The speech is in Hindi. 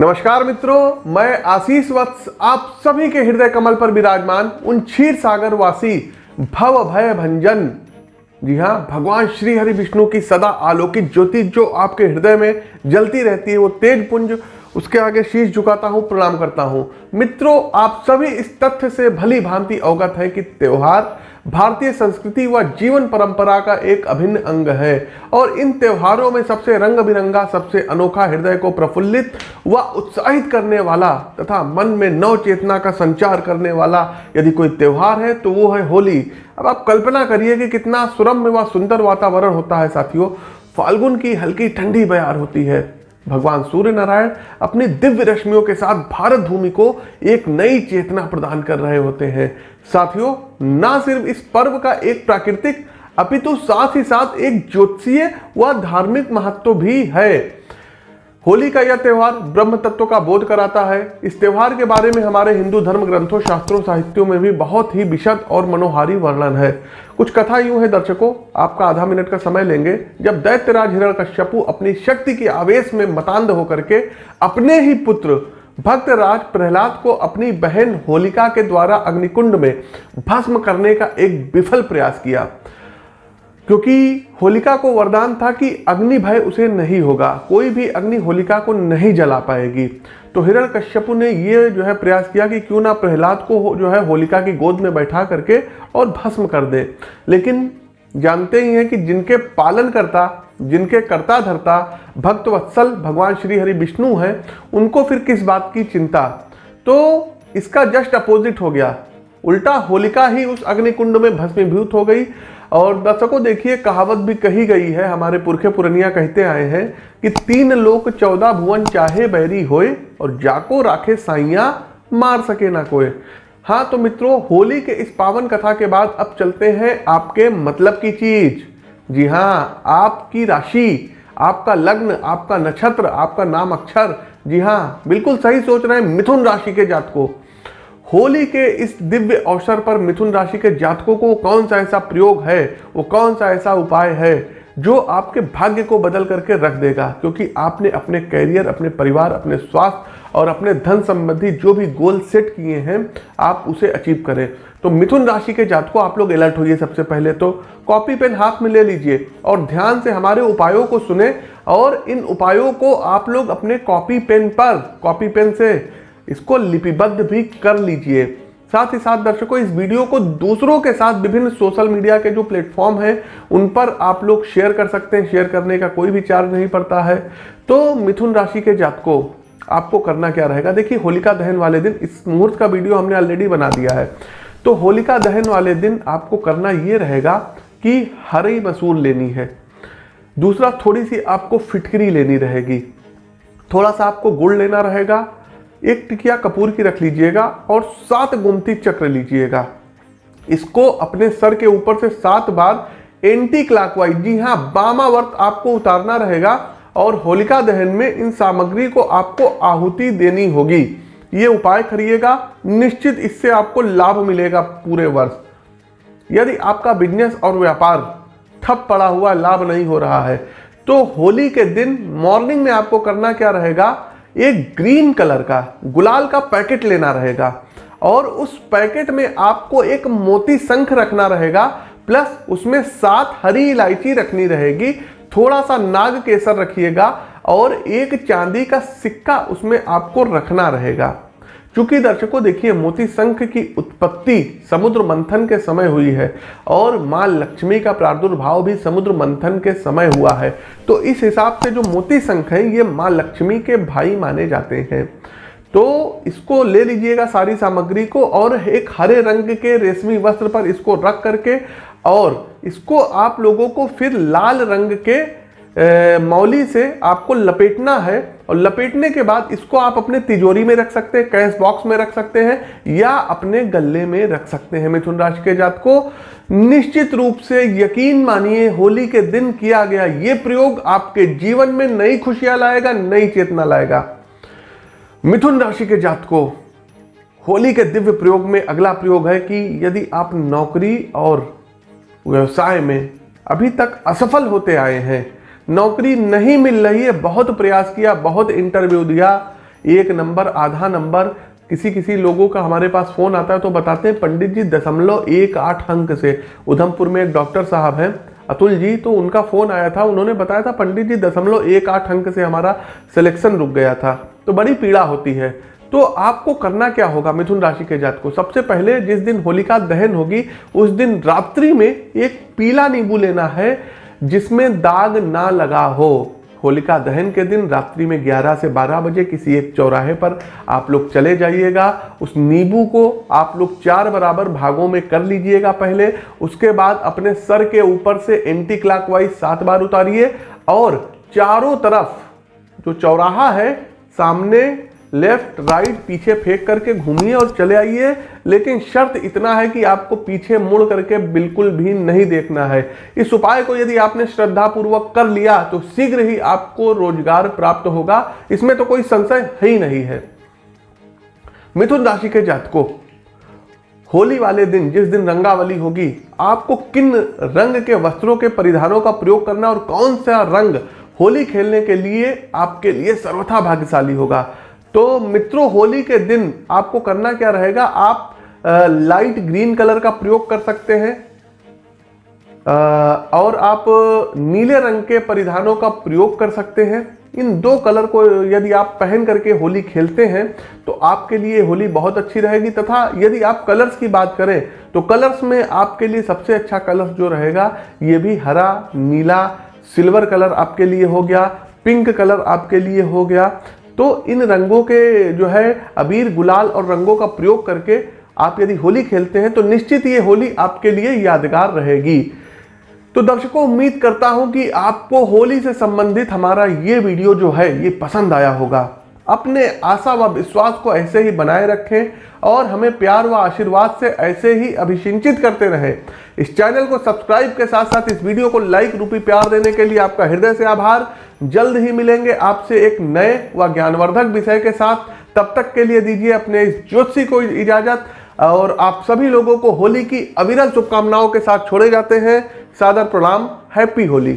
नमस्कार मित्रों, मैं आशीष वत्स, आप सभी के हृदय कमल पर विराजमान उन क्षीर सागर वासी भव भय भंजन। जी हाँ भगवान श्री हरि विष्णु की सदा आलोकित ज्योति जो आपके हृदय में जलती रहती है, वो तेज पुंज उसके आगे शीश झुकाता हूँ, प्रणाम करता हूँ। मित्रों, आप सभी इस तथ्य से भली भांति अवगत है कि त्यौहार भारतीय संस्कृति व जीवन परंपरा का एक अभिन्न अंग है और इन त्योहारों में सबसे रंग बिरंगा सबसे अनोखा हृदय को प्रफुल्लित व उत्साहित करने वाला तथा मन में नव चेतना का संचार करने वाला यदि कोई त्यौहार है तो वो है होली। अब आप कल्पना करिए कि कितना सुरम्य व वा सुंदर वातावरण होता है साथियों। फाल्गुन की हल्की ठंडी बयार होती है। भगवान सूर्य नारायण अपनी दिव्य रश्मियों के साथ भारत भूमि को एक नई चेतना प्रदान कर रहे होते हैं। साथियों, ना सिर्फ़ इस पर्व का एक प्राकृतिक, अपितु साथ ही साथ एक ज्योतिषीय व धार्मिक महत्व भी है। होली का यह त्यौहार ब्रह्म तत्व का बोध कराता है। इस त्योहार के बारे में हमारे हिंदू धर्म ग्रंथों, शास्त्रों, साहित्यों में भी बहुत ही विशद और मनोहारी वर्णन है। कुछ कथा यूँ है, दर्शकों, आपका आधा मिनट का समय लेंगे। जब दैत्यराज हिरण का कश्यपु अपनी शक्ति के आवेश में मतांध होकर के अपने ही पुत्र भक्त राज प्रहलाद को अपनी बहन होलिका के द्वारा अग्निकुंड में भस्म करने का एक विफल प्रयास किया क्योंकि होलिका को वरदान था कि अग्नि भय उसे नहीं होगा। कोई भी अग्नि होलिका को नहीं जला पाएगी। तो हिरण कश्यपु ने ये जो है प्रयास किया कि क्यों ना प्रहलाद को जो है होलिका की गोद में बैठा करके और भस्म कर दे। लेकिन जानते ही हैं कि जिनके पालन करता जिनके कर्ता धरता भक्त वत्सल भगवान श्री हरि विष्णु हैं, उनको फिर किस बात की चिंता? तो इसका जस्ट अपोजिट हो गया। उल्टा होलिका ही उस अग्निकुंड में भस्मीभूत हो गई। और दर्शकों, देखिए, कहावत भी कही गई है, हमारे पुरखे पुरनिया कहते आए हैं कि तीन लोक चौदह भुवन चाहे बैरी होए और जाको राखे साइया मार सके ना कोई हाँ तो मित्रों, होली के इस पावन कथा के बाद अब चलते हैं आपके मतलब की चीज़। जी हाँ आपकी राशि, आपका लग्न, आपका नक्षत्र, आपका नाम अक्षर। जी हाँ बिल्कुल सही सोच रहे हैं मिथुन राशि के जात को होली के इस दिव्य अवसर पर मिथुन राशि के जातकों को कौन सा ऐसा प्रयोग है? वो कौन सा ऐसा उपाय है जो आपके भाग्य को बदल करके रख देगा? क्योंकि आपने अपने कैरियर अपने परिवार, अपने स्वास्थ्य और अपने धन संबंधी जो भी गोल सेट किए हैं, आप उसे अचीव करें। तो मिथुन राशि के जातकों, आप लोग अलर्ट होइए सबसे पहले तो। कॉपी पेन हाथ में ले लीजिए और ध्यान से हमारे उपायों को सुने और इन उपायों को आप लोग अपने कॉपी पेन पर कॉपी पेन से इसको लिपिबद्ध भी कर लीजिए। साथ ही साथ दर्शकों, इस वीडियो को दूसरों के साथ विभिन्न सोशल मीडिया के जो प्लेटफॉर्म हैं, उन पर आप लोग शेयर कर सकते हैं। शेयर करने का कोई भी चार्ज नहीं पड़ता है। तो मिथुन राशि के जातकों, आपको करना क्या रहेगा? देखिए, होलिका दहन वाले दिन, इस मुहूर्त का वीडियो हमने ऑलरेडी बना दिया है। तो होलिका दहन वाले दिन आपको करना ये रहेगा कि हरी मसूर लेनी है। दूसरा, थोड़ी सी आपको फिटकरी लेनी रहेगी। थोड़ा सा आपको गुड़ लेना रहेगा। एक टिकिया कपूर की रख लीजिएगा और सात गुमती चक्र लीजिएगा। इसको अपने सर के ऊपर से सात बार एंटी क्लॉकवाइज जी हाँ बामावर्त आपको उतारना रहेगा और होलिका दहन में इन सामग्री को आपको आहुति देनी होगी। ये उपाय करिएगा, निश्चित इससे आपको लाभ मिलेगा पूरे वर्ष। यदि आपका बिज़नेस और व्यापार ठप पड़ा हुआ, लाभ नहीं हो रहा है तो होली के दिन मॉर्निंग में आपको करना क्या रहेगा? एक ग्रीन कलर का, गुलाल का पैकेट लेना रहेगा। और उस पैकेट में आपको एक मोती शंख रखना रहेगा, प्लस उसमें सात हरी इलायची रखनी रहेगी। थोड़ा सा नाग केसर रखिएगा और एक चांदी का सिक्का उसमें आपको रखना रहेगा। चूँकि दर्शकों, देखिए, मोती शंख की उत्पत्ति समुद्र मंथन के समय हुई है और माँ लक्ष्मी का प्रादुर्भाव भी समुद्र मंथन के समय हुआ है। तो इस हिसाब से जो मोती संख है, ये माँ लक्ष्मी के भाई माने जाते हैं। तो इसको ले लीजिएगा सारी सामग्री को और एक हरे रंग के रेशमी वस्त्र पर इसको रख करके और इसको आप लोगों को फिर लाल रंग के मौली से आपको लपेटना है और लपेटने के बाद इसको आप अपने तिजोरी में रख सकते हैं कैश बॉक्स में रख सकते हैं या अपने गले में रख सकते हैं। मिथुन राशि के जात को निश्चित रूप से यकीन मानिए, होली के दिन किया गया ये प्रयोग आपके जीवन में नई खुशियाँ लाएगा, नई चेतना लाएगा। मिथुन राशि के जात को होली के दिव्य प्रयोग में अगला प्रयोग है कि यदि आप नौकरी और व्यवसाय में अभी तक असफल होते आए हैं नौकरी नहीं मिल रही है, बहुत प्रयास किया, बहुत इंटरव्यू दिया, एक नंबर, आधा नंबर किसी किसी लोगों का हमारे पास फ़ोन आता है तो बताते हैं, पंडित जी, दशमलव एक आठ अंक से। उधमपुर में एक डॉक्टर साहब हैं, अतुल जी तो उनका फ़ोन आया था, उन्होंने बताया था, पंडित जी, दशमलव एक आठ अंक से हमारा सिलेक्शन रुक गया था तो बड़ी पीड़ा होती है। तो आपको करना क्या होगा मिथुन राशि के जात को सबसे पहले जिस दिन होलिका दहन होगी, उस दिन रात्रि में एक पीला नींबू लेना है जिसमें दाग ना लगा हो। होलिका दहन के दिन रात्रि में 11 से 12 बजे किसी एक चौराहे पर आप लोग चले जाइएगा। उस नींबू को आप लोग चार बराबर भागों में कर लीजिएगा पहले। उसके बाद अपने सर के ऊपर से एंटी क्लॉकवाइज सात बार उतारिए और चारों तरफ़ जो चौराहा है, सामने लेफ़्ट, राइट, पीछे फेंक करके घूमिए और चले आइए। लेकिन शर्त इतना है कि आपको पीछे मुड़ करके बिल्कुल भी नहीं देखना है। इस उपाय को यदि आपने श्रद्धा पूर्वक कर लिया तो शीघ्र ही आपको रोज़गार प्राप्त होगा। इसमें तो कोई संशय है ही नहीं है। मिथुन राशि के जातकों, होली वाले दिन, जिस दिन रंगावली होगी, आपको किन रंग के वस्त्रों के परिधानों का प्रयोग करना और कौन सा रंग होली खेलने के लिए आपके लिए सर्वथा भाग्यशाली होगा? तो मित्रों होली के दिन आपको करना क्या रहेगा? आप आ, लाइट ग्रीन कलर का प्रयोग कर सकते हैं। और आप नीले रंग के परिधानों का प्रयोग कर सकते हैं। इन दो कलर को यदि आप पहन करके होली खेलते हैं तो आपके लिए होली बहुत अच्छी रहेगी। तथा यदि आप कलर्स की बात करें तो कलर्स में आपके लिए सबसे अच्छा कलर जो रहेगा ये भी हरा नीला सिल्वर कलर आपके लिए हो गया पिंक कलर आपके लिए हो गया। तो इन रंगों के जो है अबीर, गुलाल और रंगों का प्रयोग करके आप यदि होली खेलते हैं तो निश्चित ये होली आपके लिए यादगार रहेगी। तो दर्शकों, उम्मीद करता हूँ कि आपको होली से संबंधित हमारा ये वीडियो जो है, ये पसंद आया होगा। अपने आशा व विश्वास को ऐसे ही बनाए रखें और हमें प्यार व आशीर्वाद से ऐसे ही अभिसिंचित करते रहें। इस चैनल को सब्सक्राइब के साथ साथ इस वीडियो को लाइक रूपी प्यार देने के लिए आपका हृदय से आभार। जल्द ही मिलेंगे आपसे एक नए व ज्ञानवर्धक विषय के साथ। तब तक के लिए दीजिए अपने इस ज्योतिषी को इजाज़त और आप सभी लोगों को होली की अविरल शुभकामनाओं के साथ छोड़े जाते हैं। सादर प्रणाम, हैप्पी होली।